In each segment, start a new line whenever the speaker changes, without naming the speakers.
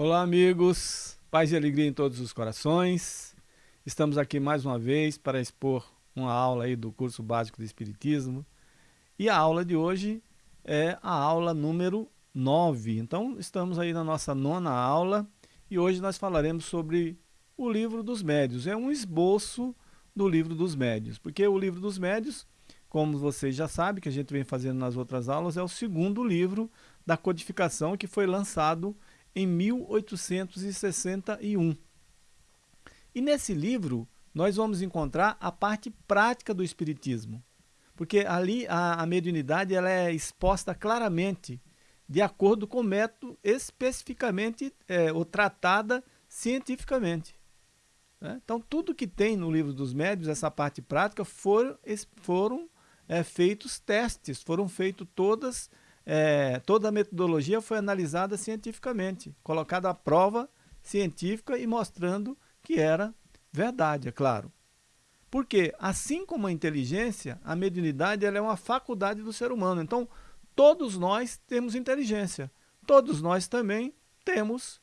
Olá, amigos. Paz e alegria em todos os corações. Estamos aqui mais uma vez para expor uma aula aí do curso básico de Espiritismo. E a aula de hoje é a aula número 9. Então, estamos aí na nossa nona aula e hoje nós falaremos sobre o livro dos médios. É um esboço do livro dos médios, porque o livro dos médios, como vocês já sabem, que a gente vem fazendo nas outras aulas, é o segundo livro da codificação que foi lançado em 1861. E nesse livro nós vamos encontrar a parte prática do Espiritismo, porque ali a, a mediunidade ela é exposta claramente de acordo com o método especificamente é, ou tratada cientificamente. Né? Então tudo que tem no livro dos médios, essa parte prática, foram, foram é, feitos testes, foram feitos todas é, toda a metodologia foi analisada cientificamente, colocada à prova científica e mostrando que era verdade, é claro. Porque, assim como a inteligência, a mediunidade ela é uma faculdade do ser humano. Então, todos nós temos inteligência. Todos nós também temos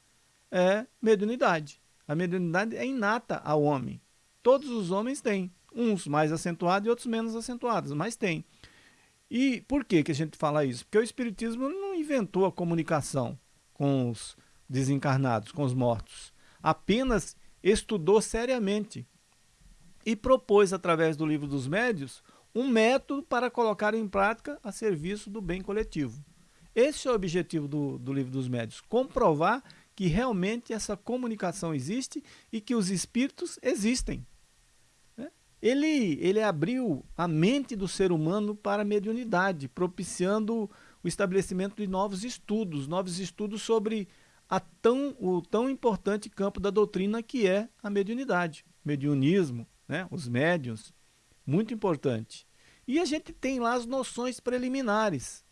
é, mediunidade. A mediunidade é inata ao homem. Todos os homens têm. Uns mais acentuados e outros menos acentuados, mas tem. E por que, que a gente fala isso? Porque o Espiritismo não inventou a comunicação com os desencarnados, com os mortos. Apenas estudou seriamente e propôs, através do livro dos médios, um método para colocar em prática a serviço do bem coletivo. Esse é o objetivo do, do livro dos médios, comprovar que realmente essa comunicação existe e que os espíritos existem ele, ele abriu a mente do ser humano para a mediunidade, propiciando o estabelecimento de novos estudos, novos estudos sobre a tão, o tão importante campo da doutrina que é a mediunidade, mediunismo, né? os médiuns, muito importante. E a gente tem lá as noções preliminares,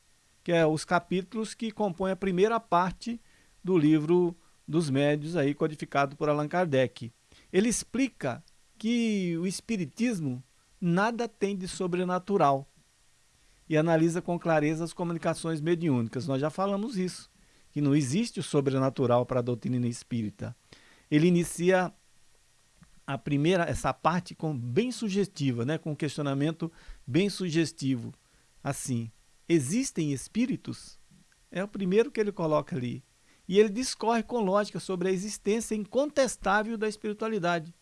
que é os capítulos que compõem a primeira parte do livro dos médios, aí, codificado por Allan Kardec. Ele explica que o Espiritismo nada tem de sobrenatural e analisa com clareza as comunicações mediúnicas. Nós já falamos isso, que não existe o sobrenatural para a doutrina espírita. Ele inicia a primeira, essa parte com bem sugestiva, né, com um questionamento bem sugestivo. Assim, existem espíritos? É o primeiro que ele coloca ali. E ele discorre com lógica sobre a existência incontestável da espiritualidade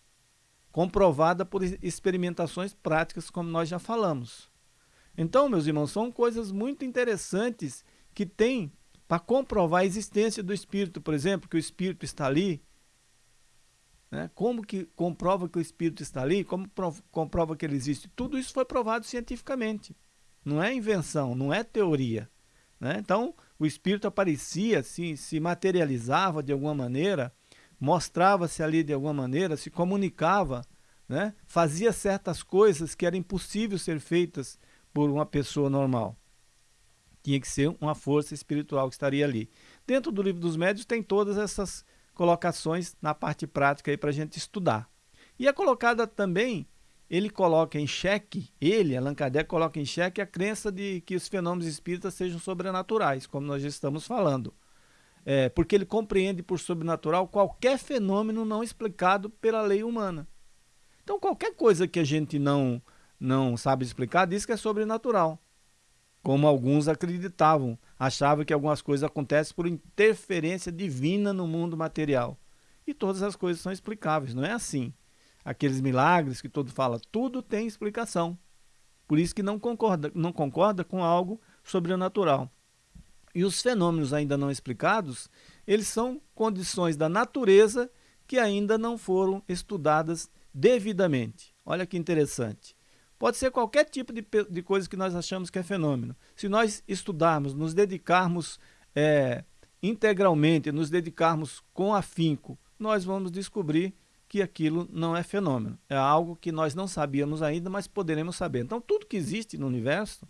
comprovada por experimentações práticas, como nós já falamos. Então, meus irmãos, são coisas muito interessantes que tem para comprovar a existência do Espírito, por exemplo, que o Espírito está ali. Né? Como que comprova que o Espírito está ali? Como comprova que ele existe? Tudo isso foi provado cientificamente. Não é invenção, não é teoria. Né? Então, o Espírito aparecia, se, se materializava de alguma maneira, mostrava-se ali de alguma maneira, se comunicava, né? fazia certas coisas que eram impossíveis ser feitas por uma pessoa normal. Tinha que ser uma força espiritual que estaria ali. Dentro do livro dos médios tem todas essas colocações na parte prática para a gente estudar. E é colocada também, ele coloca em xeque, ele, Allan Kardec, coloca em xeque a crença de que os fenômenos espíritas sejam sobrenaturais, como nós já estamos falando é, porque ele compreende por sobrenatural qualquer fenômeno não explicado pela lei humana. Então, qualquer coisa que a gente não, não sabe explicar, diz que é sobrenatural. Como alguns acreditavam, achavam que algumas coisas acontecem por interferência divina no mundo material. E todas as coisas são explicáveis, não é assim. Aqueles milagres que todo fala, tudo tem explicação. Por isso que não concorda, não concorda com algo sobrenatural. E os fenômenos ainda não explicados, eles são condições da natureza que ainda não foram estudadas devidamente. Olha que interessante. Pode ser qualquer tipo de, de coisa que nós achamos que é fenômeno. Se nós estudarmos, nos dedicarmos é, integralmente, nos dedicarmos com afinco, nós vamos descobrir que aquilo não é fenômeno. É algo que nós não sabíamos ainda, mas poderemos saber. Então, tudo que existe no universo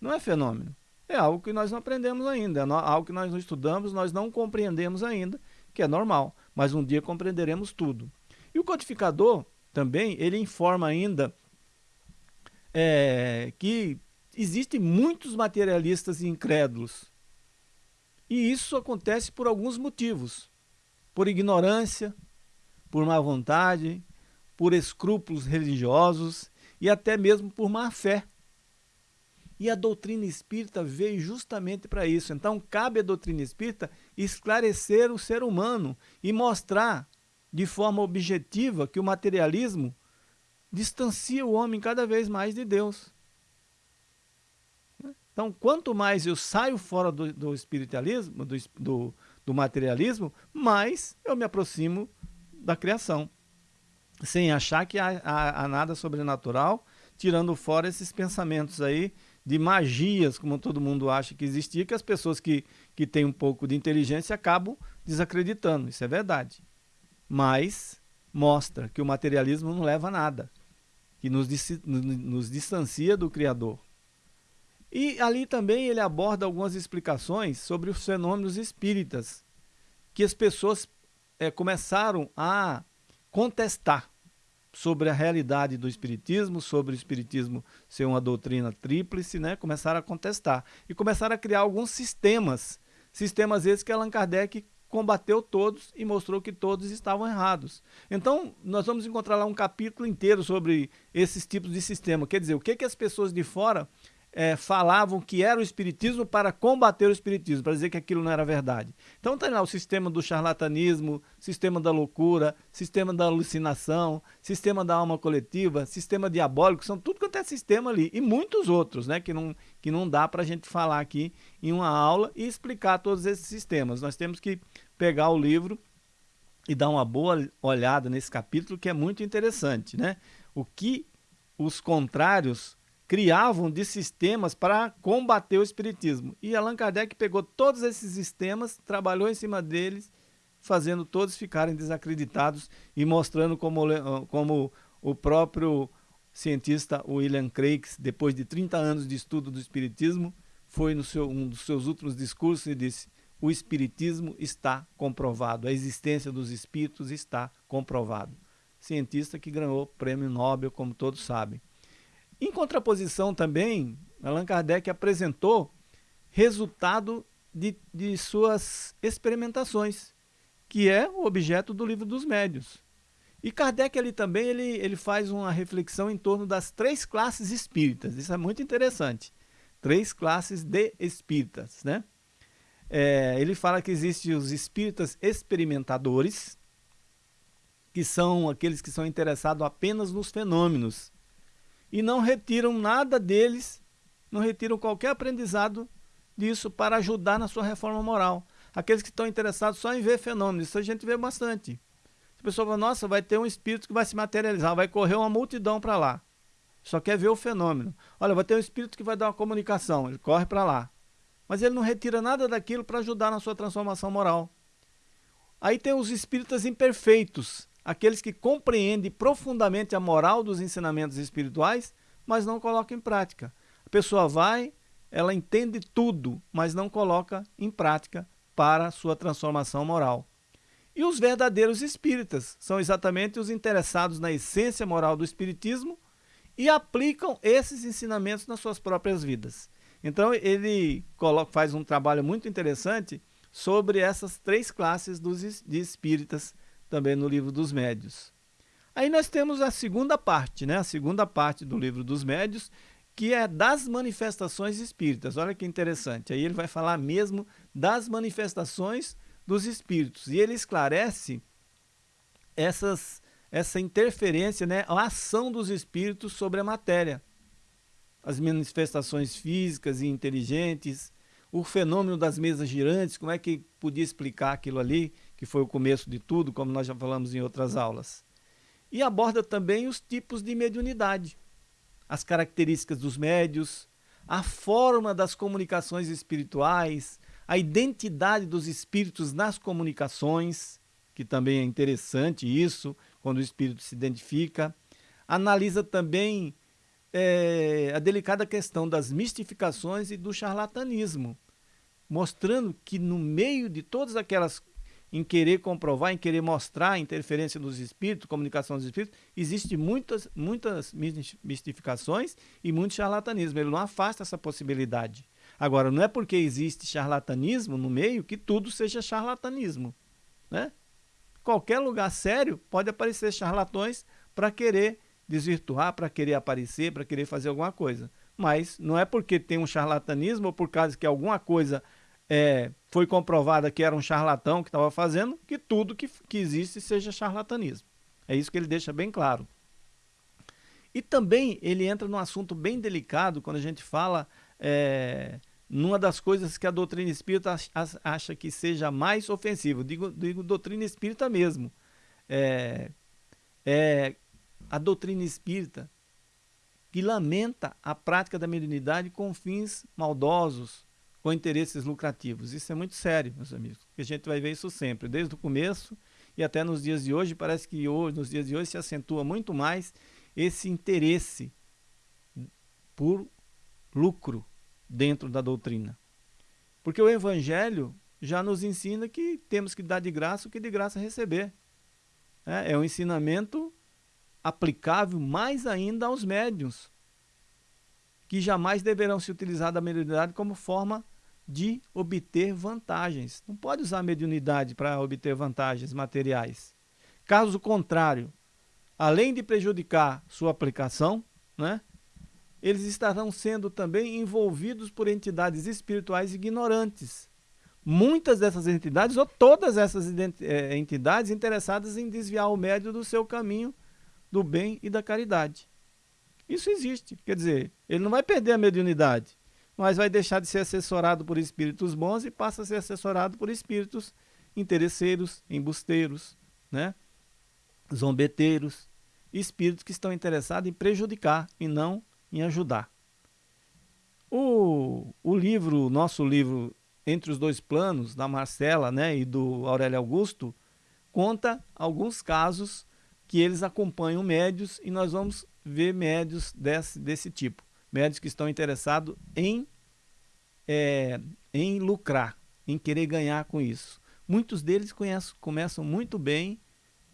não é fenômeno é algo que nós não aprendemos ainda, é algo que nós não estudamos, nós não compreendemos ainda, que é normal, mas um dia compreenderemos tudo. E o codificador também, ele informa ainda é, que existem muitos materialistas incrédulos. E isso acontece por alguns motivos. Por ignorância, por má vontade, por escrúpulos religiosos e até mesmo por má fé. E a doutrina espírita veio justamente para isso. Então, cabe à doutrina espírita esclarecer o ser humano e mostrar de forma objetiva que o materialismo distancia o homem cada vez mais de Deus. Então, quanto mais eu saio fora do, do espiritualismo, do, do, do materialismo, mais eu me aproximo da criação. Sem achar que há, há, há nada sobrenatural, tirando fora esses pensamentos aí de magias, como todo mundo acha que existia, que as pessoas que, que têm um pouco de inteligência acabam desacreditando. Isso é verdade. Mas mostra que o materialismo não leva a nada, que nos, nos distancia do Criador. E ali também ele aborda algumas explicações sobre os fenômenos espíritas, que as pessoas é, começaram a contestar sobre a realidade do espiritismo, sobre o espiritismo ser uma doutrina tríplice, né? Começaram a contestar e começaram a criar alguns sistemas, sistemas esses que Allan Kardec combateu todos e mostrou que todos estavam errados. Então, nós vamos encontrar lá um capítulo inteiro sobre esses tipos de sistema. Quer dizer, o que, que as pessoas de fora é, falavam que era o espiritismo para combater o espiritismo, para dizer que aquilo não era verdade. Então tem lá o sistema do charlatanismo, sistema da loucura, sistema da alucinação, sistema da alma coletiva, sistema diabólico, são tudo quanto é sistema ali, e muitos outros, né, que não, que não dá para a gente falar aqui em uma aula e explicar todos esses sistemas. Nós temos que pegar o livro e dar uma boa olhada nesse capítulo, que é muito interessante, né? O que os contrários criavam de sistemas para combater o espiritismo. E Allan Kardec pegou todos esses sistemas, trabalhou em cima deles, fazendo todos ficarem desacreditados e mostrando como, como o próprio cientista William Craig, depois de 30 anos de estudo do espiritismo, foi no seu, um dos seus últimos discursos e disse: o espiritismo está comprovado, a existência dos espíritos está comprovado. Cientista que ganhou o prêmio Nobel, como todos sabem. Em contraposição também, Allan Kardec apresentou resultado de, de suas experimentações, que é o objeto do livro dos médios. E Kardec ali também ele, ele faz uma reflexão em torno das três classes espíritas. Isso é muito interessante. Três classes de espíritas. Né? É, ele fala que existem os espíritas experimentadores, que são aqueles que são interessados apenas nos fenômenos e não retiram nada deles, não retiram qualquer aprendizado disso para ajudar na sua reforma moral. Aqueles que estão interessados só em ver fenômenos, isso a gente vê bastante. A pessoa fala, nossa, vai ter um espírito que vai se materializar, vai correr uma multidão para lá. Só quer ver o fenômeno. Olha, vai ter um espírito que vai dar uma comunicação, ele corre para lá. Mas ele não retira nada daquilo para ajudar na sua transformação moral. Aí tem os espíritas imperfeitos, aqueles que compreendem profundamente a moral dos ensinamentos espirituais, mas não colocam em prática. A pessoa vai, ela entende tudo, mas não coloca em prática para sua transformação moral. E os verdadeiros espíritas são exatamente os interessados na essência moral do espiritismo e aplicam esses ensinamentos nas suas próprias vidas. Então ele coloca, faz um trabalho muito interessante sobre essas três classes dos, de espíritas também no livro dos médios. Aí nós temos a segunda parte, né? a segunda parte do livro dos médios, que é das manifestações espíritas. Olha que interessante. Aí ele vai falar mesmo das manifestações dos espíritos. E ele esclarece essas, essa interferência, né? a ação dos espíritos sobre a matéria. As manifestações físicas e inteligentes, o fenômeno das mesas girantes, como é que podia explicar aquilo ali, que foi o começo de tudo, como nós já falamos em outras aulas. E aborda também os tipos de mediunidade, as características dos médios, a forma das comunicações espirituais, a identidade dos espíritos nas comunicações, que também é interessante isso, quando o espírito se identifica. Analisa também é, a delicada questão das mistificações e do charlatanismo, mostrando que no meio de todas aquelas em querer comprovar, em querer mostrar a interferência dos espíritos, comunicação dos espíritos, existe muitas, muitas mistificações e muito charlatanismo. Ele não afasta essa possibilidade. Agora, não é porque existe charlatanismo no meio que tudo seja charlatanismo. Né? Qualquer lugar sério pode aparecer charlatões para querer desvirtuar, para querer aparecer, para querer fazer alguma coisa. Mas não é porque tem um charlatanismo ou por causa que alguma coisa é, foi comprovada que era um charlatão que estava fazendo, que tudo que, que existe seja charlatanismo. É isso que ele deixa bem claro. E também ele entra num assunto bem delicado quando a gente fala é, numa das coisas que a doutrina espírita acha que seja mais ofensivo. Digo, digo doutrina espírita mesmo. É, é a doutrina espírita que lamenta a prática da mediunidade com fins maldosos, com interesses lucrativos. Isso é muito sério, meus amigos, a gente vai ver isso sempre, desde o começo e até nos dias de hoje. Parece que hoje, nos dias de hoje se acentua muito mais esse interesse por lucro dentro da doutrina. Porque o Evangelho já nos ensina que temos que dar de graça o que de graça receber. É, é um ensinamento aplicável mais ainda aos médiums, que jamais deverão se utilizar da mediunidade como forma de obter vantagens. Não pode usar a mediunidade para obter vantagens materiais. Caso contrário, além de prejudicar sua aplicação, né, eles estarão sendo também envolvidos por entidades espirituais ignorantes. Muitas dessas entidades, ou todas essas eh, entidades interessadas em desviar o médio do seu caminho do bem e da caridade. Isso existe. Quer dizer, ele não vai perder a mediunidade mas vai deixar de ser assessorado por espíritos bons e passa a ser assessorado por espíritos interesseiros, embusteiros, né? zombeteiros, espíritos que estão interessados em prejudicar e não em ajudar. O, o livro, nosso livro Entre os Dois Planos, da Marcela né, e do Aurélio Augusto, conta alguns casos que eles acompanham médios e nós vamos ver médios desse, desse tipo médios que estão interessados em, é, em lucrar, em querer ganhar com isso. Muitos deles conhecem, começam muito bem,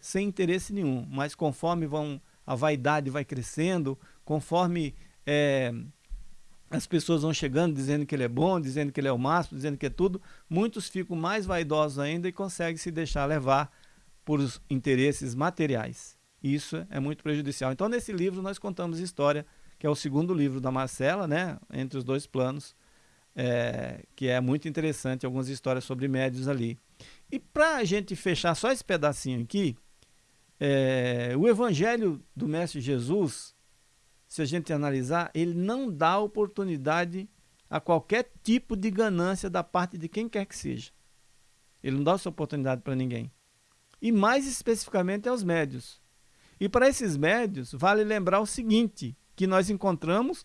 sem interesse nenhum, mas conforme vão a vaidade vai crescendo, conforme é, as pessoas vão chegando dizendo que ele é bom, dizendo que ele é o máximo, dizendo que é tudo, muitos ficam mais vaidosos ainda e conseguem se deixar levar por interesses materiais. Isso é muito prejudicial. Então, nesse livro, nós contamos história que é o segundo livro da Marcela, né? Entre os dois planos, é, que é muito interessante, algumas histórias sobre médios ali. E para a gente fechar só esse pedacinho aqui, é, o Evangelho do Mestre Jesus, se a gente analisar, ele não dá oportunidade a qualquer tipo de ganância da parte de quem quer que seja. Ele não dá essa oportunidade para ninguém. E mais especificamente aos médios. E para esses médios, vale lembrar o seguinte, que nós encontramos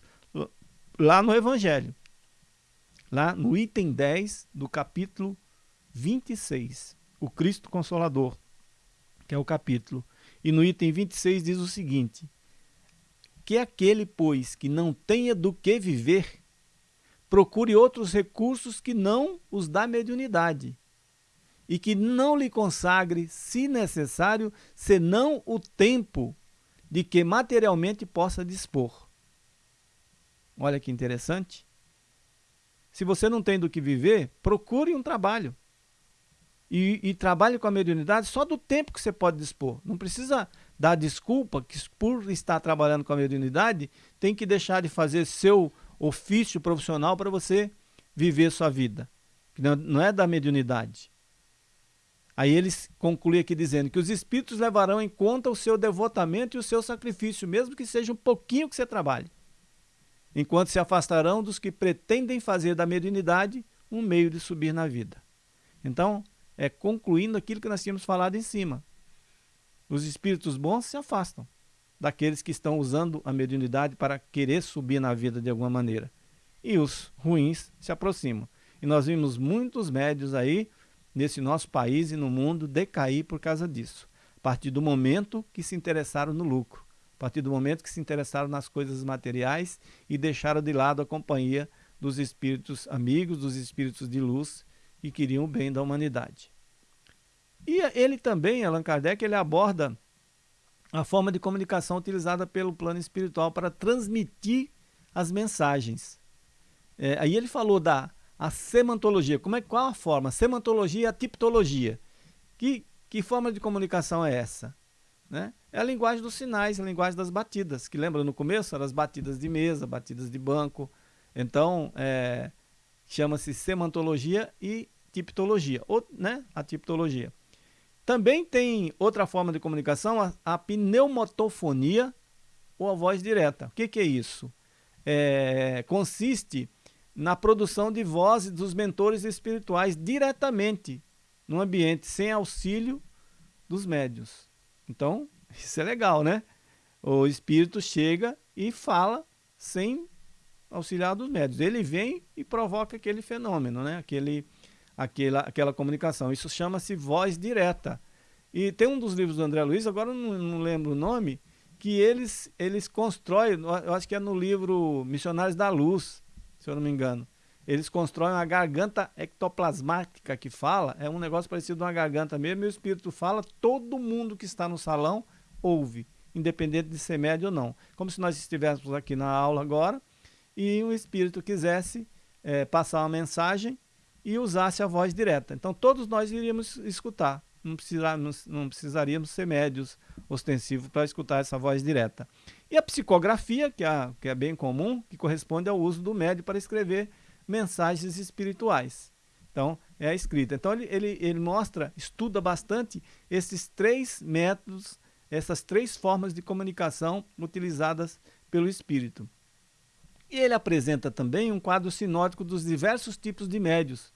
lá no Evangelho. Lá no item 10 do capítulo 26, o Cristo Consolador, que é o capítulo. E no item 26 diz o seguinte: Que aquele, pois, que não tenha do que viver, procure outros recursos que não os da mediunidade, e que não lhe consagre, se necessário, senão o tempo de que materialmente possa dispor. Olha que interessante. Se você não tem do que viver, procure um trabalho. E, e, trabalhe com a mediunidade só do tempo que você pode dispor. Não precisa dar desculpa que por estar trabalhando com a mediunidade, tem que deixar de fazer seu ofício profissional para você viver sua vida. Não, não é da mediunidade. Aí eles concluem aqui dizendo que os espíritos levarão em conta o seu devotamento e o seu sacrifício, mesmo que seja um pouquinho que você trabalhe, enquanto se afastarão dos que pretendem fazer da mediunidade um meio de subir na vida. Então, é concluindo aquilo que nós tínhamos falado em cima. Os espíritos bons se afastam daqueles que estão usando a mediunidade para querer subir na vida de alguma maneira. E os ruins se aproximam. E nós vimos muitos médios aí nesse nosso país e no mundo decair por causa disso, a partir do momento que se interessaram no lucro, A partir do momento que se interessaram nas coisas materiais e deixaram de lado a companhia dos espíritos amigos, dos espíritos de luz que queriam o bem da humanidade. E ele também, Allan Kardec, ele aborda a forma de comunicação utilizada pelo plano espiritual para transmitir as mensagens. É, aí ele falou da a semantologia. Como é, qual a forma? Semantologia e a tipologia. Que, que forma de comunicação é essa? Né? É a linguagem dos sinais, a linguagem das batidas, que lembra no começo eram as batidas de mesa, batidas de banco. Então, é, chama-se semantologia e tipologia, ou, né, a tipologia. Também tem outra forma de comunicação, a, a pneumotofonia ou a voz direta. O que, que é isso? É, consiste na produção de vozes dos mentores espirituais diretamente no ambiente, sem auxílio dos médios. Então, isso é legal, né? O espírito chega e fala sem auxiliar dos médios. Ele vem e provoca aquele fenômeno, né? Aquele aquela, aquela comunicação. Isso chama-se voz direta. E tem um dos livros do André Luiz, agora não, não lembro o nome, que eles, eles constroem, eu acho que é no livro Missionários da Luz, se eu não me engano. Eles constroem uma garganta ectoplasmática que fala, é um negócio parecido com uma garganta mesmo, e o espírito fala, todo mundo que está no salão ouve, independente de ser médio ou não. Como se nós estivéssemos aqui na aula agora e o espírito quisesse é, passar uma mensagem e usasse a voz direta. Então todos nós iríamos escutar, não, precisar, não precisaríamos ser médios ostensivos para escutar essa voz direta. E a psicografia, que é, que é bem comum, que corresponde ao uso do médio para escrever mensagens espirituais. Então, é a escrita. Então, ele, ele, ele mostra, estuda bastante esses três métodos, essas três formas de comunicação utilizadas pelo espírito. E ele apresenta também um quadro sinótico dos diversos tipos de médios,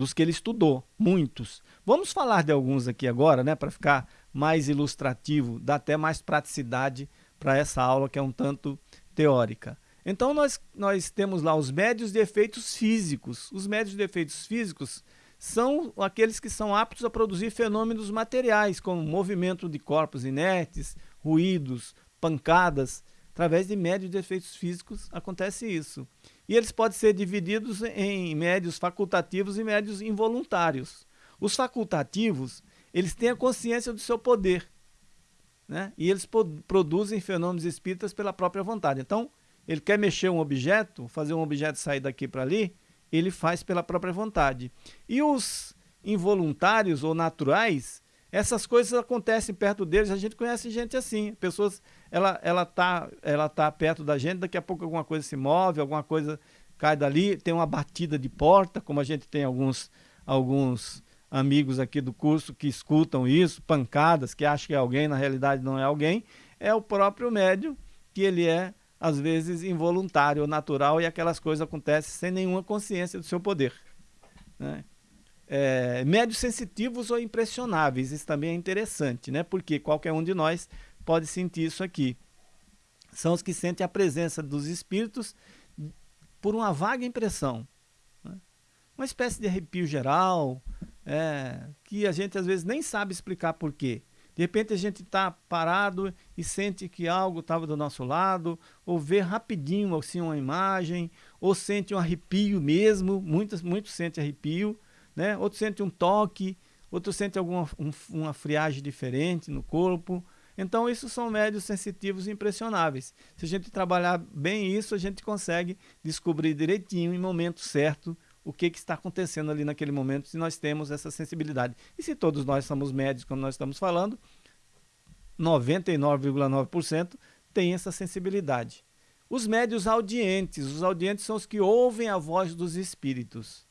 dos que ele estudou, muitos. Vamos falar de alguns aqui agora, né, para ficar mais ilustrativo, dá até mais praticidade para essa aula que é um tanto teórica. Então nós, nós temos lá os médios de efeitos físicos. Os médios de efeitos físicos são aqueles que são aptos a produzir fenômenos materiais, como movimento de corpos inertes, ruídos, pancadas. Através de médios de efeitos físicos acontece isso. E eles podem ser divididos em médios facultativos e médios involuntários. Os facultativos, eles têm a consciência do seu poder. Né? E eles produzem fenômenos espíritas pela própria vontade. Então, ele quer mexer um objeto, fazer um objeto sair daqui para ali, ele faz pela própria vontade. E os involuntários ou naturais, essas coisas acontecem perto deles, a gente conhece gente assim, pessoas ela ela tá ela tá perto da gente, daqui a pouco alguma coisa se move, alguma coisa cai dali, tem uma batida de porta, como a gente tem alguns alguns amigos aqui do curso que escutam isso, pancadas, que acham que é alguém, na realidade não é alguém, é o próprio médium que ele é às vezes involuntário ou natural e aquelas coisas acontecem sem nenhuma consciência do seu poder. Né? É, médios sensitivos ou impressionáveis, isso também é interessante, né? porque qualquer um de nós pode sentir isso aqui. São os que sentem a presença dos espíritos por uma vaga impressão. Né? Uma espécie de arrepio geral, é, que a gente às vezes nem sabe explicar por quê. De repente a gente está parado e sente que algo estava do nosso lado, ou vê rapidinho assim, uma imagem, ou sente um arrepio mesmo, muitos, muitos sentem arrepio, né? outros sentem um toque, outros sentem alguma um, uma friagem diferente no corpo, então, isso são médios sensitivos impressionáveis. Se a gente trabalhar bem isso, a gente consegue descobrir direitinho, em momento certo, o que, que está acontecendo ali naquele momento, se nós temos essa sensibilidade. E se todos nós somos médios, como nós estamos falando, 99,9% tem essa sensibilidade. Os médios audientes, os audientes são os que ouvem a voz dos espíritos.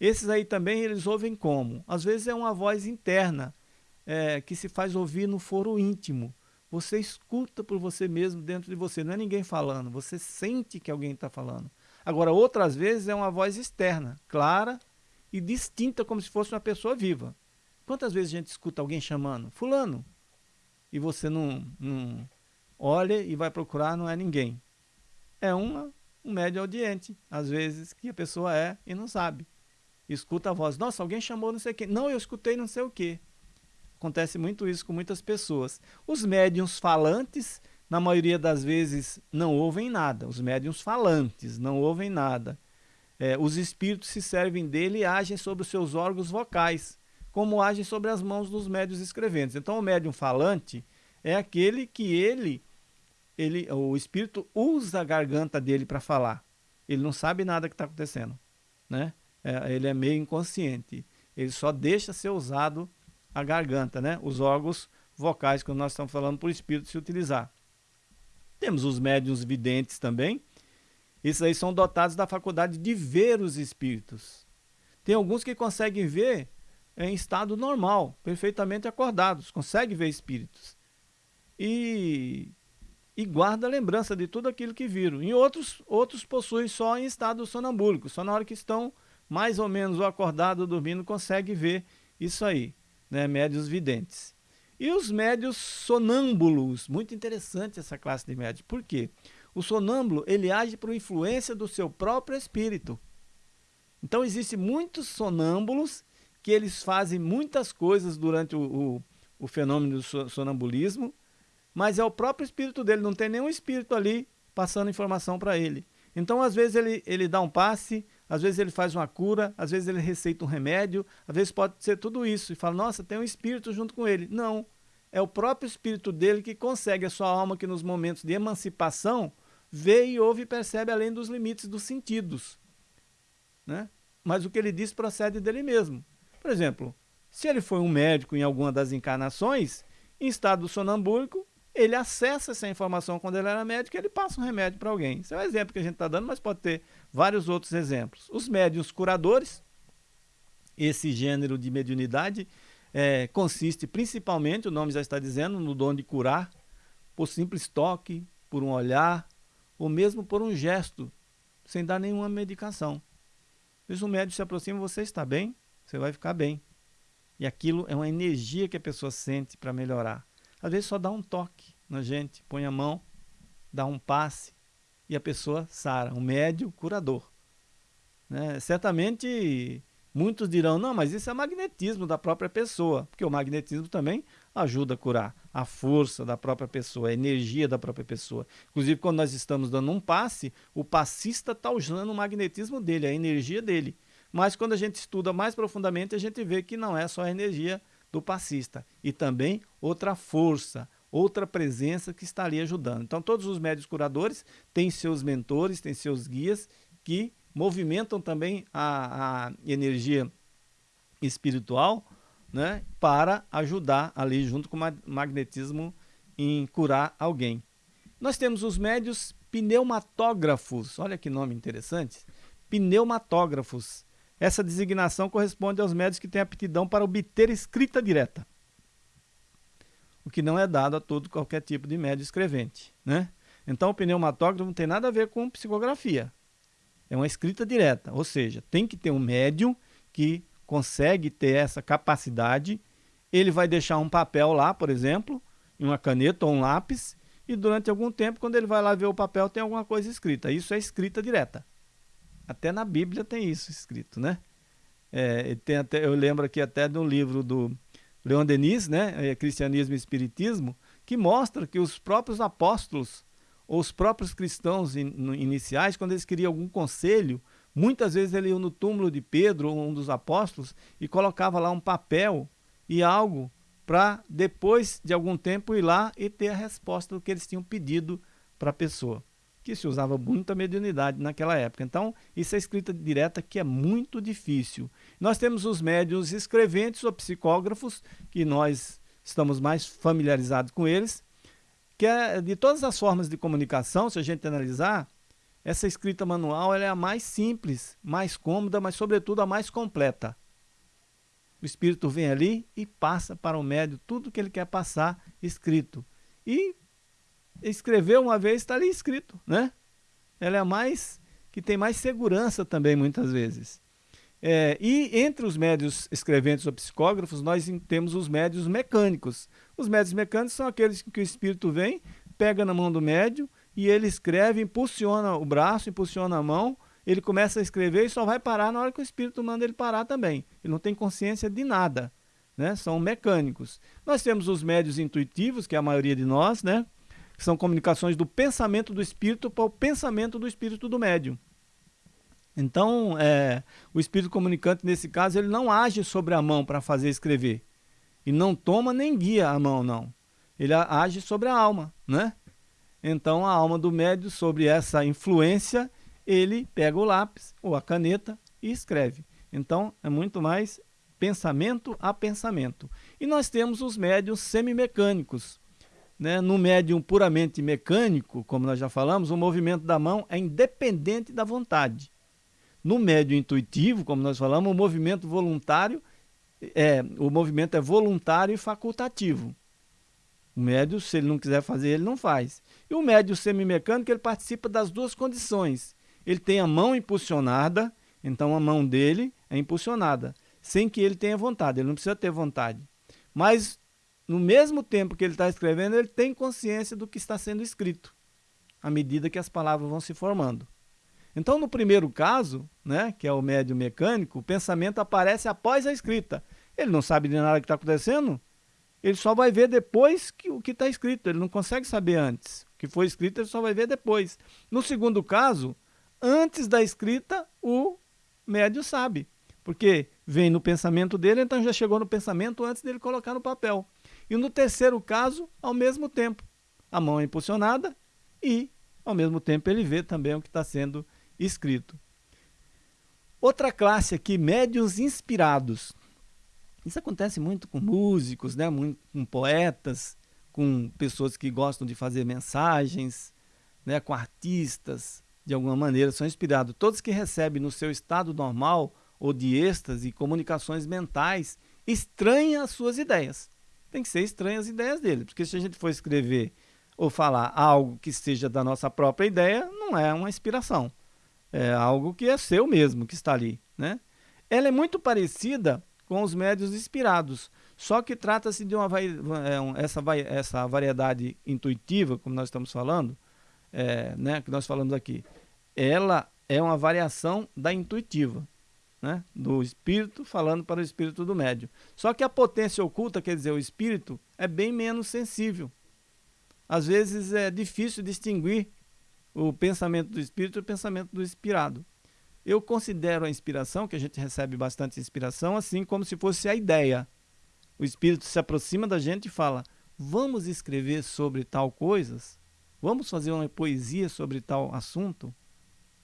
Esses aí também eles ouvem como? Às vezes é uma voz interna, é, que se faz ouvir no foro íntimo. Você escuta por você mesmo dentro de você, não é ninguém falando, você sente que alguém está falando. Agora, outras vezes é uma voz externa, clara e distinta, como se fosse uma pessoa viva. Quantas vezes a gente escuta alguém chamando, fulano, e você não, não olha e vai procurar, não é ninguém. É uma, um médio audiente, às vezes, que a pessoa é e não sabe. Escuta a voz, nossa, alguém chamou não sei quem. Não, eu escutei não sei o quê. Acontece muito isso com muitas pessoas. Os médiums falantes na maioria das vezes, não ouvem nada. Os médiums falantes não ouvem nada. É, os espíritos se servem dele e agem sobre os seus órgãos vocais, como agem sobre as mãos dos médios escreventes. Então, o médium falante é aquele que ele, ele o espírito usa a garganta dele para falar. Ele não sabe nada que está acontecendo. Né? É, ele é meio inconsciente. Ele só deixa ser usado a garganta, né? os órgãos vocais, quando nós estamos falando para o espírito se utilizar. Temos os médiums videntes também. Esses aí são dotados da faculdade de ver os espíritos. Tem alguns que conseguem ver em estado normal, perfeitamente acordados, conseguem ver espíritos. E, e guarda a lembrança de tudo aquilo que viram. E outros, outros possuem só em estado sonambúlico, só na hora que estão mais ou menos acordados, dormindo, consegue ver isso aí, né? médios videntes. E os médios sonâmbulos, muito interessante essa classe de médios. Por quê? O sonâmbulo, ele age por influência do seu próprio espírito. Então, existem muitos sonâmbulos que eles fazem muitas coisas durante o, o, o fenômeno do sonambulismo, mas é o próprio espírito dele, não tem nenhum espírito ali passando informação para ele. Então, às vezes, ele, ele dá um passe, às vezes ele faz uma cura, às vezes ele receita um remédio, às vezes pode ser tudo isso. E fala, nossa, tem um espírito junto com ele. Não, é o próprio espírito dele que consegue a sua alma que nos momentos de emancipação vê e ouve e percebe além dos limites dos sentidos. Né? Mas o que ele diz procede dele mesmo. Por exemplo, se ele foi um médico em alguma das encarnações, em estado sonambúlico, ele acessa essa informação quando ele era médico e ele passa um remédio para alguém. Esse é o exemplo que a gente está dando, mas pode ter vários outros exemplos. Os médios curadores, esse gênero de mediunidade, é, consiste principalmente, o nome já está dizendo, no dom de curar, por simples toque, por um olhar, ou mesmo por um gesto, sem dar nenhuma medicação. Se o médico se aproxima, você está bem, você vai ficar bem. E aquilo é uma energia que a pessoa sente para melhorar. Às vezes só dá um toque na gente, põe a mão, dá um passe e a pessoa sara, um médio curador. Né? Certamente muitos dirão, não, mas isso é magnetismo da própria pessoa, porque o magnetismo também ajuda a curar a força da própria pessoa, a energia da própria pessoa. Inclusive, quando nós estamos dando um passe, o passista está usando o magnetismo dele, a energia dele. Mas quando a gente estuda mais profundamente, a gente vê que não é só a energia do passista, e também outra força, outra presença que está ali ajudando. Então, todos os médios curadores têm seus mentores, têm seus guias que movimentam também a, a energia espiritual né, para ajudar ali junto com o magnetismo em curar alguém. Nós temos os médios pneumatógrafos, olha que nome interessante, pneumatógrafos. Essa designação corresponde aos médios que têm aptidão para obter escrita direta, o que não é dado a todo qualquer tipo de médio escrevente. Né? Então o pneumatógrafo não tem nada a ver com psicografia, é uma escrita direta, ou seja, tem que ter um médium que consegue ter essa capacidade, ele vai deixar um papel lá, por exemplo, uma caneta ou um lápis, e durante algum tempo, quando ele vai lá ver o papel, tem alguma coisa escrita. Isso é escrita direta. Até na Bíblia tem isso escrito, né? É, tem até, eu lembro aqui até de um livro do Leon Denis, né? É, Cristianismo e Espiritismo, que mostra que os próprios apóstolos, ou os próprios cristãos in, iniciais, quando eles queriam algum conselho, Muitas vezes ele ia no túmulo de Pedro, um dos apóstolos, e colocava lá um papel e algo para depois de algum tempo ir lá e ter a resposta do que eles tinham pedido para a pessoa. Que se usava muita mediunidade naquela época. Então, isso é escrita direta que é muito difícil. Nós temos os médios escreventes ou psicógrafos, que nós estamos mais familiarizados com eles, que é de todas as formas de comunicação, se a gente analisar, essa escrita manual é a mais simples, mais cômoda, mas sobretudo a mais completa. O espírito vem ali e passa para o médio tudo que ele quer passar escrito. E escrever uma vez está ali escrito, né? Ela é a mais que tem mais segurança também muitas vezes. É, e entre os médios escreventes ou psicógrafos, nós temos os médios mecânicos. Os médios mecânicos são aqueles que o espírito vem, pega na mão do médio e ele escreve, impulsiona o braço, impulsiona a mão, ele começa a escrever e só vai parar na hora que o espírito manda ele parar também. Ele não tem consciência de nada, né? São mecânicos. Nós temos os médios intuitivos, que é a maioria de nós, né? Que são comunicações do pensamento do espírito para o pensamento do espírito do médium. Então, é, o espírito comunicante, nesse caso, ele não age sobre a mão para fazer escrever. E não toma nem guia a mão, não. Ele age sobre a alma, né? Então, a alma do médium, sobre essa influência, ele pega o lápis ou a caneta e escreve. Então, é muito mais pensamento a pensamento. E nós temos os médiums semimecânicos. Né? No médium puramente mecânico, como nós já falamos, o movimento da mão é independente da vontade. No médio intuitivo, como nós falamos, o movimento voluntário é, o movimento é voluntário e facultativo. O médio, se ele não quiser fazer, ele não faz. E o médio semimecânico, ele participa das duas condições. Ele tem a mão impulsionada, então a mão dele é impulsionada, sem que ele tenha vontade, ele não precisa ter vontade. Mas, no mesmo tempo que ele está escrevendo, ele tem consciência do que está sendo escrito, à medida que as palavras vão se formando. Então, no primeiro caso, né, que é o médio mecânico, o pensamento aparece após a escrita. Ele não sabe de nada que está acontecendo, ele só vai ver depois que, o que está escrito, ele não consegue saber antes. O que foi escrito, ele só vai ver depois. No segundo caso, antes da escrita, o médio sabe, porque vem no pensamento dele, então já chegou no pensamento antes dele colocar no papel. E no terceiro caso, ao mesmo tempo, a mão é impulsionada e, ao mesmo tempo, ele vê também o que está sendo escrito. Outra classe aqui, médios inspirados. Isso acontece muito com músicos, né? muito com poetas, com pessoas que gostam de fazer mensagens, né? com artistas, de alguma maneira, são inspirados. Todos que recebem no seu estado normal ou de êxtase comunicações mentais estranham as suas ideias. Tem que ser estranhas as ideias dele, porque se a gente for escrever ou falar algo que seja da nossa própria ideia, não é uma inspiração é algo que é seu mesmo, que está ali. Né? Ela é muito parecida com os médios inspirados, só que trata-se de uma é, essa, essa variedade intuitiva, como nós estamos falando, é, né, que nós falamos aqui, ela é uma variação da intuitiva, né, do espírito falando para o espírito do médio. Só que a potência oculta, quer dizer, o espírito, é bem menos sensível. Às vezes é difícil distinguir o pensamento do espírito e o pensamento do inspirado. Eu considero a inspiração, que a gente recebe bastante inspiração, assim como se fosse a ideia. O espírito se aproxima da gente e fala: Vamos escrever sobre tal coisas? Vamos fazer uma poesia sobre tal assunto?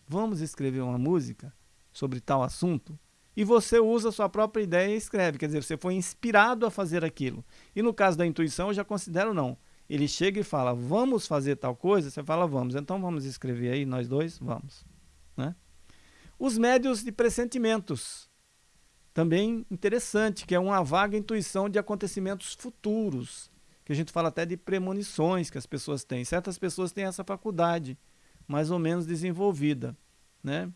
Vamos escrever uma música sobre tal assunto? E você usa a sua própria ideia e escreve, quer dizer, você foi inspirado a fazer aquilo. E no caso da intuição, eu já considero não ele chega e fala, vamos fazer tal coisa, você fala, vamos, então vamos escrever aí, nós dois, vamos. Né? Os médios de pressentimentos, também interessante, que é uma vaga intuição de acontecimentos futuros, que a gente fala até de premonições que as pessoas têm. Certas pessoas têm essa faculdade, mais ou menos desenvolvida. Né?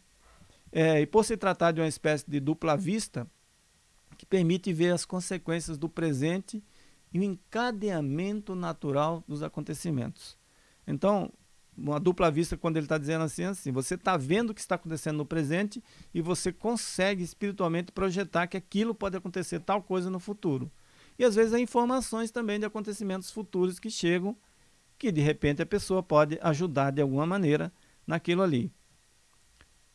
É, e por se tratar de uma espécie de dupla vista, que permite ver as consequências do presente e o encadeamento natural dos acontecimentos. Então, uma dupla vista quando ele está dizendo assim, assim, você está vendo o que está acontecendo no presente e você consegue espiritualmente projetar que aquilo pode acontecer tal coisa no futuro. E às vezes há informações também de acontecimentos futuros que chegam, que de repente a pessoa pode ajudar de alguma maneira naquilo ali.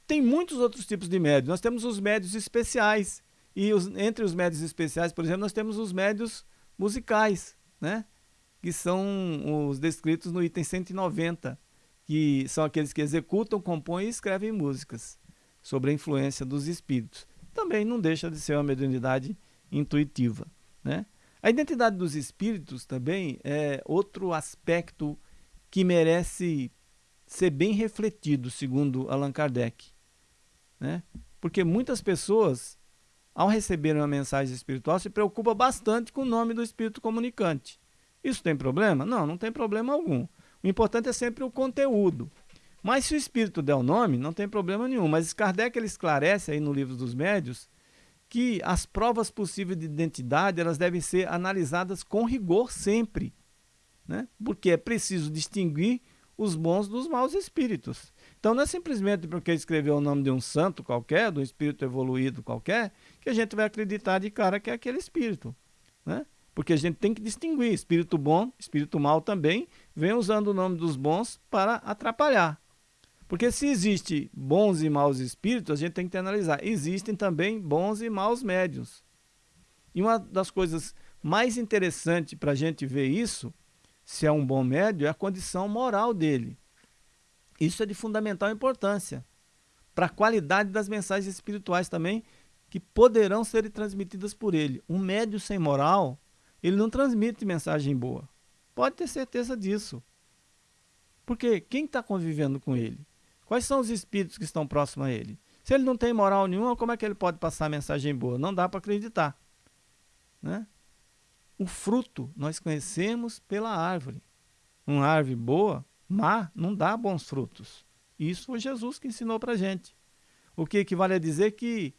Tem muitos outros tipos de médios. Nós temos os médios especiais. E os, entre os médios especiais, por exemplo, nós temos os médios musicais, né? que são os descritos no item 190, que são aqueles que executam, compõem e escrevem músicas sobre a influência dos espíritos. Também não deixa de ser uma mediunidade intuitiva. Né? A identidade dos espíritos também é outro aspecto que merece ser bem refletido, segundo Allan Kardec. Né? Porque muitas pessoas ao receber uma mensagem espiritual, se preocupa bastante com o nome do espírito comunicante. Isso tem problema? Não, não tem problema algum. O importante é sempre o conteúdo. Mas se o espírito der o nome, não tem problema nenhum. Mas Kardec ele esclarece aí no livro dos médios que as provas possíveis de identidade elas devem ser analisadas com rigor sempre. Né? Porque é preciso distinguir os bons dos maus espíritos. Então não é simplesmente porque escreveu o nome de um santo qualquer, de um espírito evoluído qualquer, que a gente vai acreditar de cara que é aquele espírito. Né? Porque a gente tem que distinguir espírito bom, espírito mal também, vem usando o nome dos bons para atrapalhar. Porque se existe bons e maus espíritos, a gente tem que analisar. Existem também bons e maus médios. E uma das coisas mais interessantes para a gente ver isso, se é um bom médio, é a condição moral dele. Isso é de fundamental importância para a qualidade das mensagens espirituais também que poderão ser transmitidas por ele. Um médio sem moral, ele não transmite mensagem boa. Pode ter certeza disso. Porque quem está convivendo com ele? Quais são os espíritos que estão próximos a ele? Se ele não tem moral nenhuma, como é que ele pode passar mensagem boa? Não dá para acreditar. Né? O fruto nós conhecemos pela árvore. Uma árvore boa, má, não dá bons frutos. Isso foi Jesus que ensinou para a gente. O que equivale a dizer que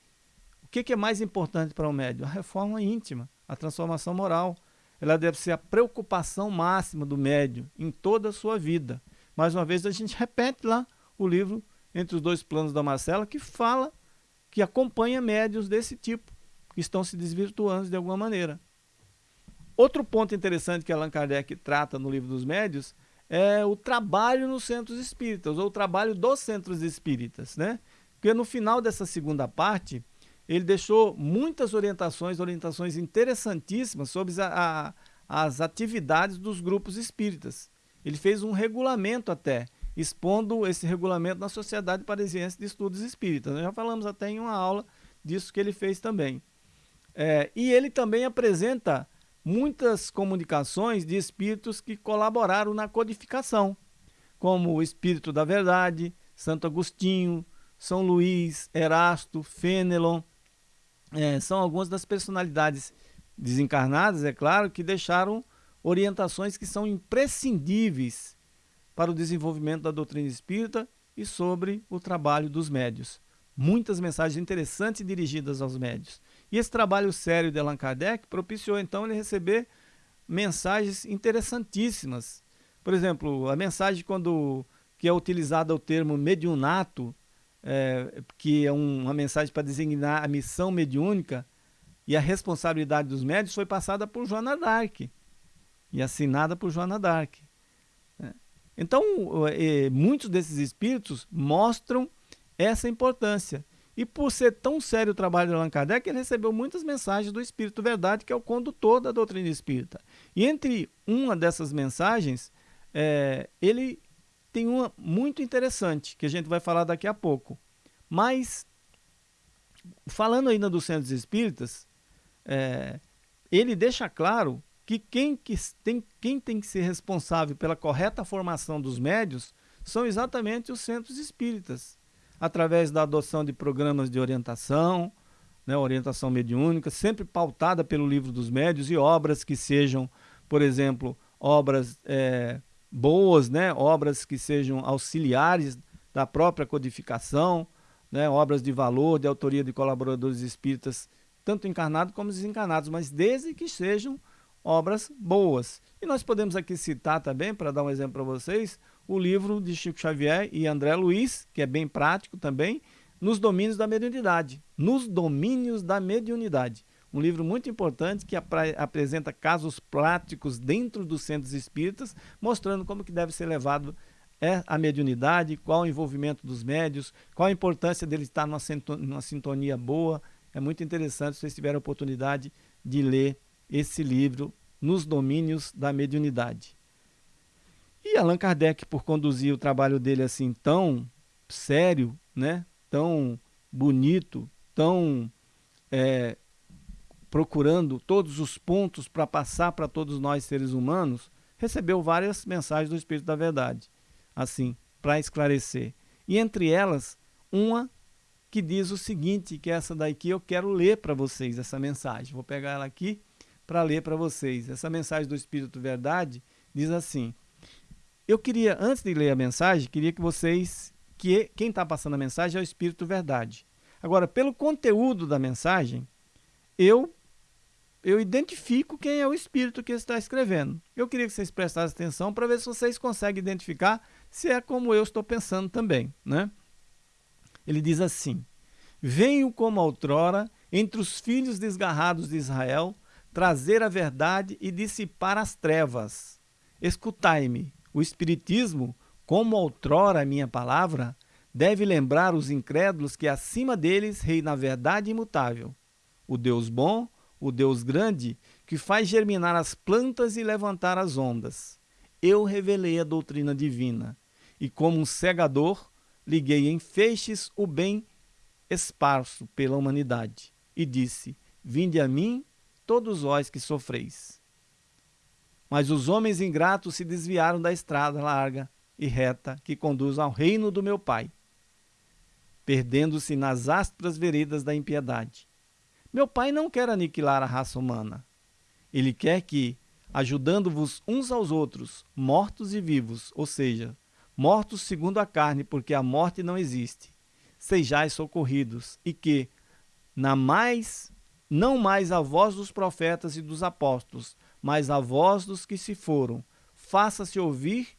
o que é mais importante para o médium? A reforma íntima, a transformação moral. Ela deve ser a preocupação máxima do médium em toda a sua vida. Mais uma vez, a gente repete lá o livro Entre os Dois Planos da Marcela, que fala, que acompanha médios desse tipo, que estão se desvirtuando de alguma maneira. Outro ponto interessante que Allan Kardec trata no livro dos médios é o trabalho nos centros espíritas, ou o trabalho dos centros espíritas, né? Porque no final dessa segunda parte, ele deixou muitas orientações, orientações interessantíssimas sobre a, a, as atividades dos grupos espíritas. Ele fez um regulamento até, expondo esse regulamento na Sociedade Parisiense de Estudos Espíritas. Nós já falamos até em uma aula disso que ele fez também. É, e ele também apresenta muitas comunicações de espíritos que colaboraram na codificação, como o Espírito da Verdade, Santo Agostinho, São Luís, Erasto, Fênelon, é, são algumas das personalidades desencarnadas, é claro, que deixaram orientações que são imprescindíveis para o desenvolvimento da doutrina espírita e sobre o trabalho dos médios. Muitas mensagens interessantes dirigidas aos médios. E esse trabalho sério de Allan Kardec propiciou então ele receber mensagens interessantíssimas. Por exemplo, a mensagem quando que é utilizada o termo mediunato, é, que é um, uma mensagem para designar a missão mediúnica e a responsabilidade dos médios, foi passada por Joana Dark e assinada por Joana Dark. É. Então, é, muitos desses espíritos mostram essa importância. E por ser tão sério o trabalho de Allan Kardec, ele recebeu muitas mensagens do Espírito Verdade, que é o condutor da doutrina espírita. E entre uma dessas mensagens, é, ele tem uma muito interessante, que a gente vai falar daqui a pouco. Mas, falando ainda dos centros espíritas, é, ele deixa claro que quem, que tem, quem tem que ser responsável pela correta formação dos médios são exatamente os centros espíritas, através da adoção de programas de orientação, né, orientação mediúnica, sempre pautada pelo livro dos médios e obras que sejam, por exemplo, obras é, boas, né? obras que sejam auxiliares da própria codificação, né? obras de valor, de autoria de colaboradores espíritas, tanto encarnados como desencarnados, mas desde que sejam obras boas. E nós podemos aqui citar também, para dar um exemplo para vocês, o livro de Chico Xavier e André Luiz, que é bem prático também, nos domínios da mediunidade. Nos domínios da mediunidade um livro muito importante que ap apresenta casos práticos dentro dos centros espíritas, mostrando como que deve ser levado é a mediunidade, qual o envolvimento dos médios, qual a importância dele estar numa, numa sintonia boa. É muito interessante se vocês tiverem a oportunidade de ler esse livro nos domínios da mediunidade. E Allan Kardec, por conduzir o trabalho dele assim tão sério, né, tão bonito, tão é, procurando todos os pontos para passar para todos nós seres humanos, recebeu várias mensagens do Espírito da Verdade, assim, para esclarecer. E entre elas, uma que diz o seguinte, que é essa daqui eu quero ler para vocês, essa mensagem. Vou pegar ela aqui para ler para vocês. Essa mensagem do Espírito Verdade diz assim, eu queria, antes de ler a mensagem, queria que vocês, que quem está passando a mensagem é o Espírito Verdade. Agora, pelo conteúdo da mensagem, eu eu identifico quem é o espírito que está escrevendo. Eu queria que vocês prestassem atenção para ver se vocês conseguem identificar se é como eu estou pensando também. Né? Ele diz assim, Venho como outrora entre os filhos desgarrados de Israel trazer a verdade e dissipar as trevas. Escutai-me, O Espiritismo, como outrora a minha palavra, deve lembrar os incrédulos que acima deles reina a verdade imutável, o Deus bom, o Deus grande, que faz germinar as plantas e levantar as ondas. Eu revelei a doutrina divina, e como um segador, liguei em feixes o bem esparso pela humanidade, e disse: Vinde a mim, todos vós que sofreis. Mas os homens ingratos se desviaram da estrada larga e reta que conduz ao reino do meu Pai, perdendo-se nas ásperas veredas da impiedade. Meu Pai não quer aniquilar a raça humana. Ele quer que, ajudando-vos uns aos outros, mortos e vivos, ou seja, mortos segundo a carne, porque a morte não existe, sejais socorridos, e que, na mais, não mais a voz dos profetas e dos apóstolos, mas a voz dos que se foram, faça-se ouvir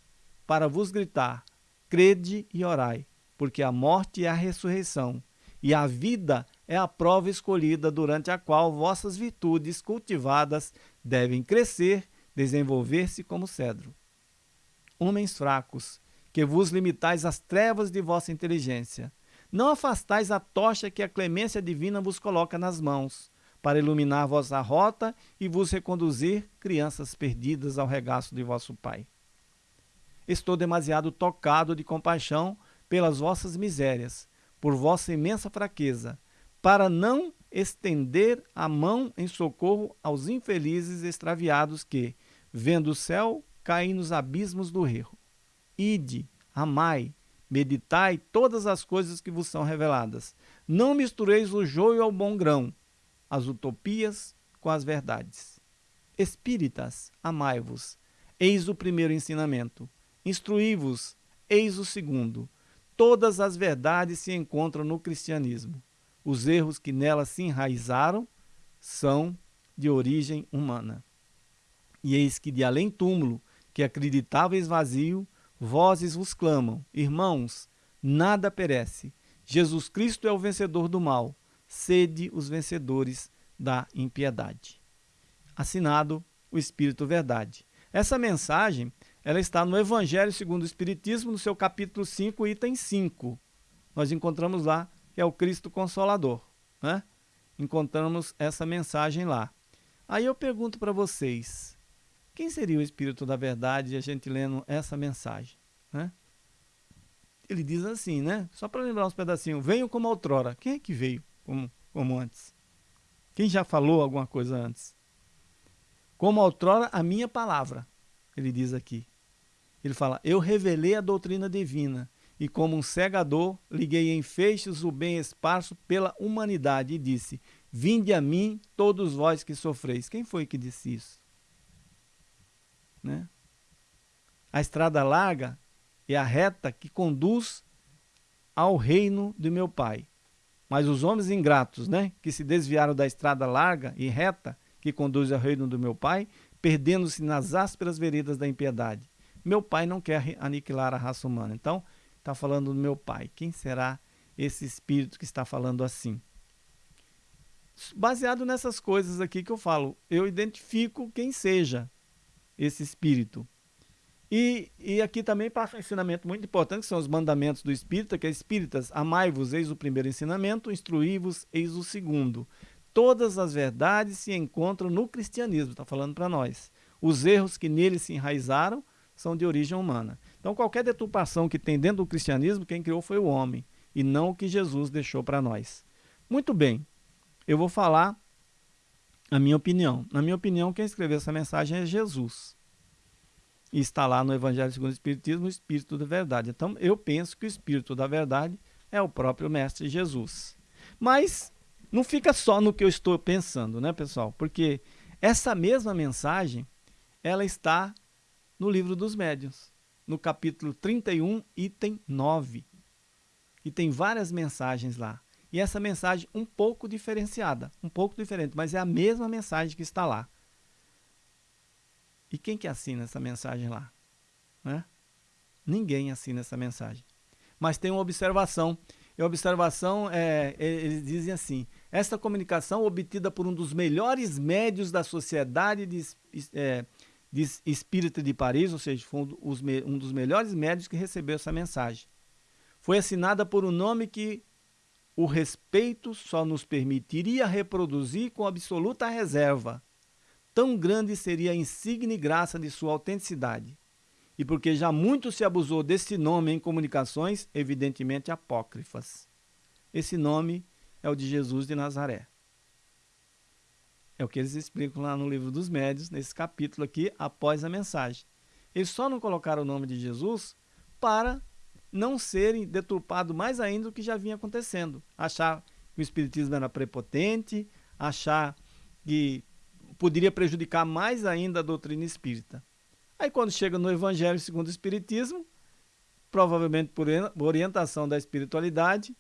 para vos gritar: crede e orai, porque a morte é a ressurreição, e a vida é a prova escolhida durante a qual vossas virtudes cultivadas devem crescer, desenvolver-se como cedro. Homens fracos, que vos limitais às trevas de vossa inteligência, não afastais a tocha que a clemência divina vos coloca nas mãos, para iluminar vossa rota e vos reconduzir, crianças perdidas, ao regaço de vosso Pai. Estou demasiado tocado de compaixão pelas vossas misérias, por vossa imensa fraqueza, para não estender a mão em socorro aos infelizes extraviados que, vendo o céu, caem nos abismos do erro. Ide, amai, meditai todas as coisas que vos são reveladas. Não mistureis o joio ao bom grão, as utopias com as verdades. Espíritas, amai-vos. Eis o primeiro ensinamento. Instruí-vos. Eis o segundo. Todas as verdades se encontram no cristianismo. Os erros que nela se enraizaram são de origem humana. E eis que de além túmulo, que acreditáveis vazio, vozes vos clamam: Irmãos, nada perece. Jesus Cristo é o vencedor do mal sede os vencedores da impiedade. Assinado o Espírito Verdade. Essa mensagem ela está no Evangelho segundo o Espiritismo, no seu capítulo 5, item 5. Nós encontramos lá que é o Cristo Consolador. Né? Encontramos essa mensagem lá. Aí eu pergunto para vocês, quem seria o Espírito da Verdade a gente lendo essa mensagem? Né? Ele diz assim, né? Só para lembrar uns pedacinhos. Venham como outrora. Quem é que veio? Como, como antes. Quem já falou alguma coisa antes? Como outrora a minha palavra, ele diz aqui. Ele fala: Eu revelei a doutrina divina, e como um cegador, liguei em feixes o bem esparso pela humanidade, e disse: Vinde a mim, todos vós que sofreis. Quem foi que disse isso? Né? A estrada larga é a reta que conduz ao reino de meu Pai. Mas os homens ingratos, né, que se desviaram da estrada larga e reta que conduz ao reino do meu pai, perdendo-se nas ásperas veredas da impiedade. Meu pai não quer aniquilar a raça humana. Então, está falando do meu pai. Quem será esse espírito que está falando assim? Baseado nessas coisas aqui que eu falo, eu identifico quem seja esse espírito. E, e aqui também passa um ensinamento muito importante, que são os mandamentos do Espírita, que é Espíritas, amai-vos, eis o primeiro ensinamento, instruí-vos, eis o segundo. Todas as verdades se encontram no cristianismo, está falando para nós. Os erros que nele se enraizaram são de origem humana. Então, qualquer deturpação que tem dentro do cristianismo, quem criou foi o homem, e não o que Jesus deixou para nós. Muito bem, eu vou falar a minha opinião. Na minha opinião, quem escreveu essa mensagem é Jesus e está lá no Evangelho segundo o Espiritismo, o Espírito da Verdade. Então, eu penso que o Espírito da Verdade é o próprio Mestre Jesus. Mas não fica só no que eu estou pensando, né, pessoal? Porque essa mesma mensagem, ela está no livro dos médiuns, no capítulo 31, item 9. E tem várias mensagens lá. E essa mensagem um pouco diferenciada, um pouco diferente, mas é a mesma mensagem que está lá. E quem que assina essa mensagem lá? Né? Ninguém assina essa mensagem. Mas tem uma observação. E a observação, é, eles dizem assim, esta comunicação obtida por um dos melhores médios da sociedade de, é, de espírita de Paris, ou seja, foi um dos melhores médios que recebeu essa mensagem. Foi assinada por um nome que o respeito só nos permitiria reproduzir com absoluta reserva. Tão grande seria a insigne graça de sua autenticidade. E porque já muito se abusou desse nome em comunicações, evidentemente apócrifas. Esse nome é o de Jesus de Nazaré. É o que eles explicam lá no livro dos médios, nesse capítulo aqui, após a mensagem. Eles só não colocaram o nome de Jesus para não serem deturpados mais ainda do que já vinha acontecendo. Achar que o Espiritismo era prepotente, achar que poderia prejudicar mais ainda a doutrina espírita. Aí quando chega no Evangelho segundo o Espiritismo, provavelmente por orientação da espiritualidade,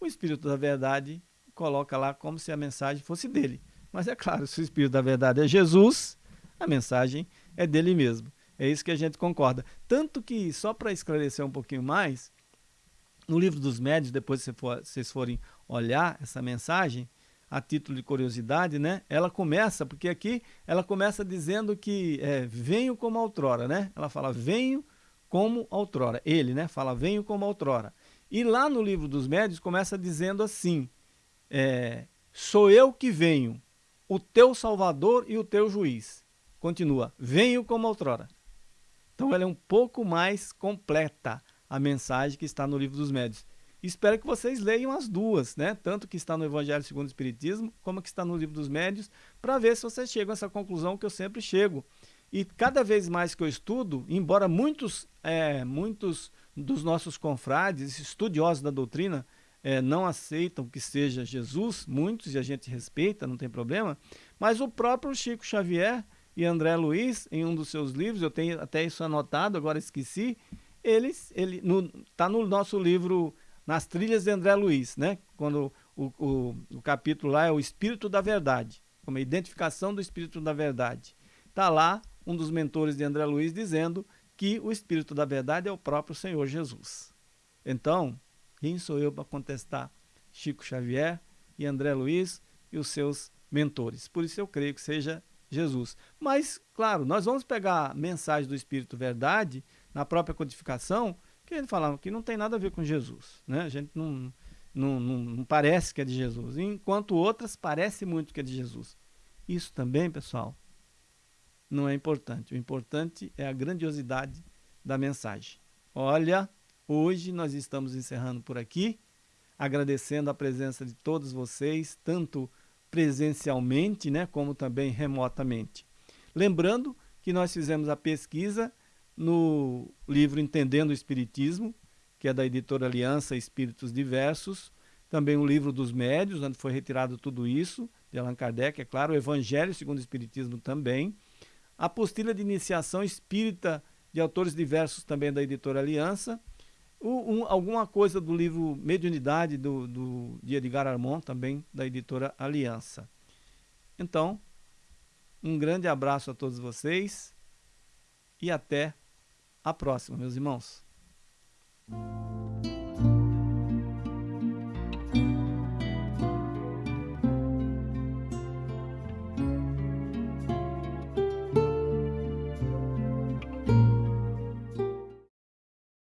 o Espírito da Verdade coloca lá como se a mensagem fosse dele. Mas é claro, se o Espírito da Verdade é Jesus, a mensagem é dele mesmo. É isso que a gente concorda. Tanto que, só para esclarecer um pouquinho mais, no livro dos médios, depois que vocês forem olhar essa mensagem, a título de curiosidade, né? Ela começa, porque aqui ela começa dizendo que é, venho como outrora, né? Ela fala venho como outrora. Ele, né? Fala venho como outrora. E lá no livro dos médios começa dizendo assim, é, sou eu que venho, o teu Salvador e o teu juiz. Continua, venho como outrora. Então ela é um pouco mais completa, a mensagem que está no livro dos médios. Espero que vocês leiam as duas, né? Tanto que está no Evangelho segundo o Espiritismo, como que está no livro dos médios, para ver se vocês chegam a essa conclusão que eu sempre chego. E cada vez mais que eu estudo, embora muitos, é, muitos dos nossos confrades, estudiosos da doutrina, é, não aceitam que seja Jesus, muitos, e a gente respeita, não tem problema, mas o próprio Chico Xavier e André Luiz, em um dos seus livros, eu tenho até isso anotado, agora esqueci, eles, ele está no, no nosso livro Nas Trilhas de André Luiz, né? quando o, o, o capítulo lá é o Espírito da Verdade, como a identificação do Espírito da Verdade. Está lá um dos mentores de André Luiz dizendo que o Espírito da Verdade é o próprio Senhor Jesus. Então, quem sou eu para contestar Chico Xavier e André Luiz e os seus mentores? Por isso eu creio que seja Jesus. Mas, claro, nós vamos pegar a mensagem do Espírito Verdade na própria codificação, que ele falava que não tem nada a ver com Jesus. Né? A gente não, não, não, não parece que é de Jesus, enquanto outras parece muito que é de Jesus. Isso também, pessoal, não é importante. O importante é a grandiosidade da mensagem. Olha, Hoje nós estamos encerrando por aqui, agradecendo a presença de todos vocês, tanto presencialmente, né, como também remotamente. Lembrando que nós fizemos a pesquisa no livro Entendendo o Espiritismo, que é da editora Aliança Espíritos Diversos, também o livro dos Médios, onde foi retirado tudo isso, de Allan Kardec, é claro, o Evangelho segundo o Espiritismo também, a apostila de iniciação espírita de autores diversos também da editora Aliança, um, alguma coisa do livro Mediunidade, do, do, de Edgar Armon, também da editora Aliança. Então, um grande abraço a todos vocês e até a próxima, meus irmãos.